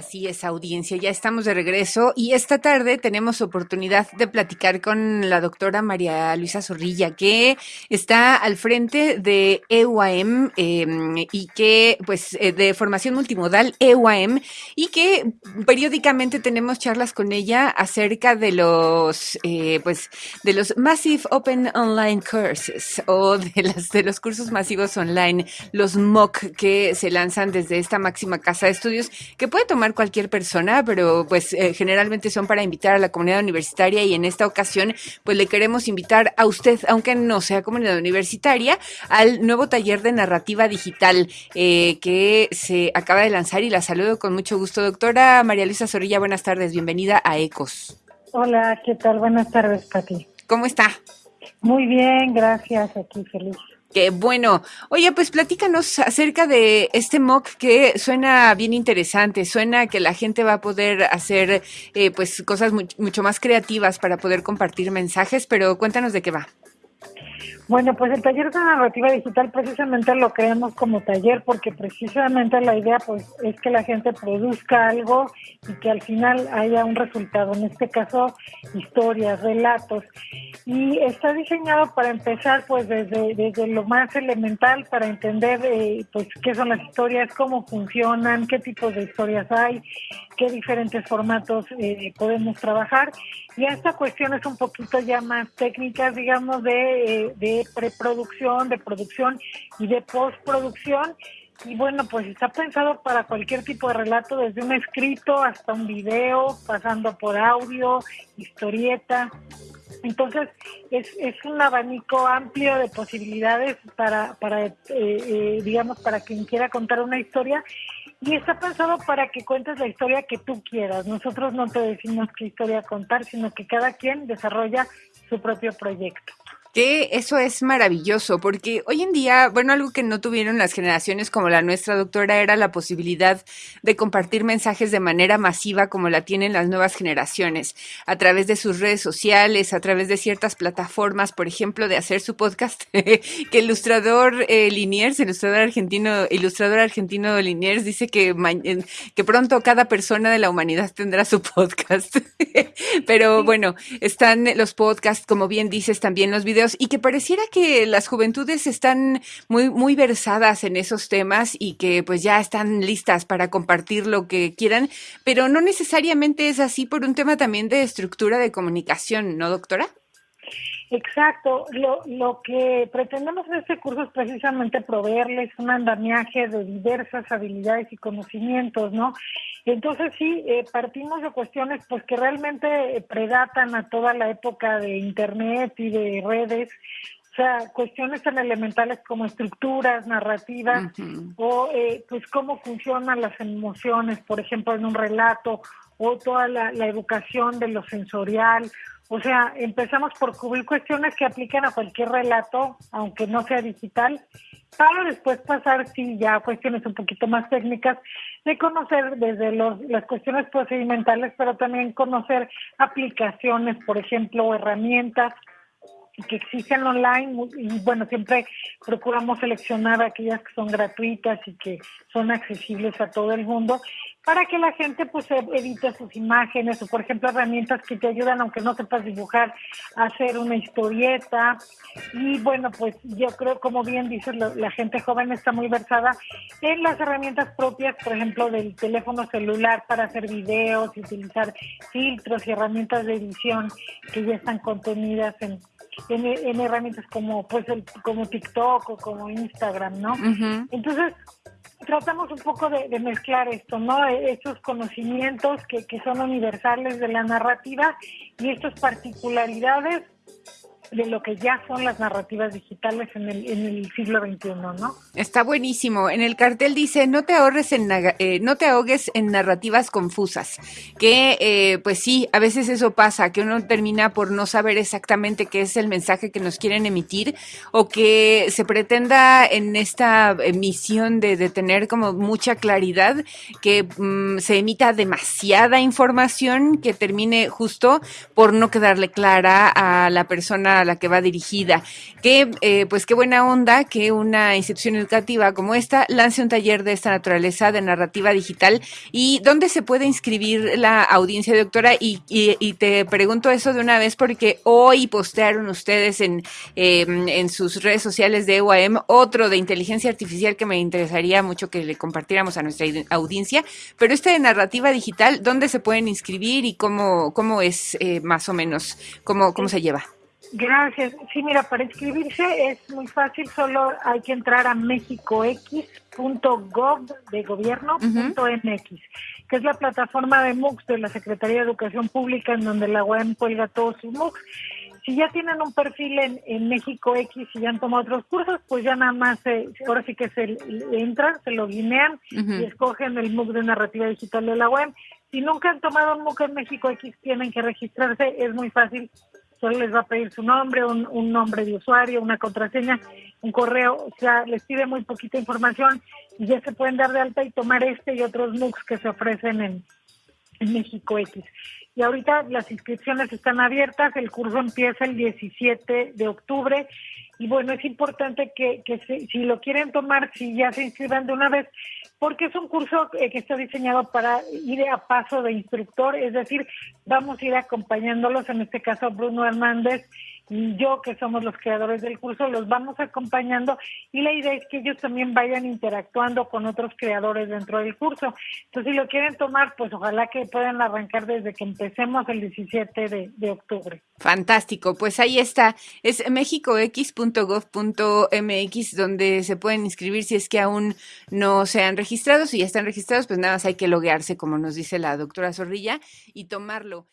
Así es, audiencia, ya estamos de regreso y esta tarde tenemos oportunidad de platicar con la doctora María Luisa Zorrilla, que está al frente de EUAM em, y que, pues, eh, de formación multimodal EUAM y que periódicamente tenemos charlas con ella acerca de los, eh, pues, de los Massive Open Online Courses o de, las, de los cursos masivos online, los MOOC que se lanzan desde esta máxima casa de estudios, que puede tomar cualquier persona, pero pues eh, generalmente son para invitar a la comunidad universitaria y en esta ocasión pues le queremos invitar a usted, aunque no sea comunidad universitaria, al nuevo taller de narrativa digital eh, que se acaba de lanzar y la saludo con mucho gusto. Doctora María Luisa Zorrilla, buenas tardes, bienvenida a ECOS. Hola, ¿qué tal? Buenas tardes, Pati. ¿Cómo está? Muy bien, gracias, aquí feliz. Qué bueno. Oye, pues platícanos acerca de este mock que suena bien interesante, suena que la gente va a poder hacer eh, pues cosas mucho más creativas para poder compartir mensajes, pero cuéntanos de qué va. Bueno, pues el taller de narrativa digital precisamente lo creamos como taller porque precisamente la idea pues es que la gente produzca algo y que al final haya un resultado, en este caso historias, relatos. Y está diseñado para empezar pues desde, desde lo más elemental para entender eh, pues qué son las historias, cómo funcionan, qué tipos de historias hay, qué diferentes formatos eh, podemos trabajar. Y esta cuestión es un poquito ya más técnicas, digamos, de, eh, de preproducción, de producción y de postproducción. Y bueno, pues está pensado para cualquier tipo de relato, desde un escrito hasta un video, pasando por audio, historieta. Entonces, es, es un abanico amplio de posibilidades para, para eh, eh, digamos, para quien quiera contar una historia. Y está pensado para que cuentes la historia que tú quieras. Nosotros no te decimos qué historia contar, sino que cada quien desarrolla su propio proyecto. Que eso es maravilloso, porque hoy en día, bueno, algo que no tuvieron las generaciones como la nuestra, doctora, era la posibilidad de compartir mensajes de manera masiva como la tienen las nuevas generaciones, a través de sus redes sociales, a través de ciertas plataformas, por ejemplo, de hacer su podcast, que el ilustrador eh, Liniers, ilustrador argentino, ilustrador argentino Liniers, dice que, que pronto cada persona de la humanidad tendrá su podcast. Pero bueno, están los podcasts, como bien dices, también los videos y que pareciera que las juventudes están muy, muy versadas en esos temas y que pues ya están listas para compartir lo que quieran, pero no necesariamente es así por un tema también de estructura de comunicación, ¿no, doctora? Exacto. Lo, lo que pretendemos en este curso es precisamente proveerles un andamiaje de diversas habilidades y conocimientos, ¿no? Entonces sí, eh, partimos de cuestiones pues que realmente predatan a toda la época de Internet y de redes, o sea, cuestiones tan elementales como estructuras, narrativas, o eh, pues cómo funcionan las emociones, por ejemplo, en un relato, o toda la, la educación de lo sensorial, o sea, empezamos por cubrir cuestiones que aplican a cualquier relato, aunque no sea digital, para después pasar, sí, ya a cuestiones un poquito más técnicas, de conocer desde los, las cuestiones procedimentales, pero también conocer aplicaciones, por ejemplo, herramientas que existen online. Y bueno, siempre procuramos seleccionar aquellas que son gratuitas y que son accesibles a todo el mundo para que la gente pues evite sus imágenes o por ejemplo herramientas que te ayudan aunque no sepas dibujar a hacer una historieta y bueno pues yo creo como bien dices la, gente joven está muy versada en las herramientas propias por ejemplo del teléfono celular para hacer videos y utilizar filtros y herramientas de edición que ya están contenidas en en, herramientas como pues el, como TikTok o como Instagram, ¿no? Entonces tratamos un poco de, mezclar esto, ¿no? E, estos conocimientos que, que son universales de la narrativa y estas particularidades de lo que ya son las narrativas digitales en el, en el siglo XXI, ¿no? Está buenísimo. En el cartel dice, no te ahorres en, eh, no te ahogues en narrativas confusas, que eh, pues sí, a veces eso pasa, que uno termina por no saber exactamente qué es el mensaje que nos quieren emitir o que se pretenda en esta emisión de, de tener como mucha claridad, que mm, se emita demasiada información que termine justo por no quedarle clara a la persona a la que va dirigida. Que, eh, pues qué buena onda que una institución educativa como esta lance un taller de esta naturaleza de narrativa digital. ¿Y dónde se puede inscribir la audiencia, doctora? Y, y, te pregunto eso de una vez porque hoy postearon ustedes en, em, en sus redes sociales de UAM otro de inteligencia artificial que me interesaría mucho que le compartiéramos a nuestra audiencia. Pero este de narrativa digital, ¿dónde se pueden inscribir y cómo, cómo es eh, más o menos, cómo, cómo se lleva? Gracias. Sí, mira, para inscribirse es muy fácil, solo hay que entrar a mexicox.gov de gobierno.mx, que es la plataforma de MOOCs de la Secretaría de Educación Pública en donde la UAM cuelga todos sus MOOCs. Si ya tienen un perfil en, en México X y ya han tomado otros cursos, pues ya nada más, ahora sí que se entran, se lo guinean y escogen el MOOC de narrativa digital de la UAM. Si nunca han tomado un MOOC en México X, tienen que registrarse, es muy fácil, solo les va a pedir su nombre, un, nombre de usuario, una contraseña, un correo, o sea, les pide muy poquita información y ya se pueden dar de alta y tomar este y otros MOOCs que se ofrecen en, México X. Y ahorita las inscripciones están abiertas, el curso empieza el 17 de octubre y bueno, es importante que, que si, lo quieren tomar, si ya se inscriban de una vez, porque es un curso eh, que está diseñado para ir a paso de instructor, es decir, vamos a ir acompañándolos, en este caso Bruno Hernández y yo, que somos los creadores del curso, los vamos acompañando y la idea es que ellos también vayan interactuando con otros creadores dentro del curso. Entonces, si lo quieren tomar, pues ojalá que puedan arrancar desde que empecemos el 17 de, de octubre. Fantástico, pues ahí está, es mexicox.gov.mx donde se pueden inscribir si es que aún no se han registrado, si ya están registrados, pues nada más hay que loguearse, como nos dice la doctora Zorrilla, y tomarlo.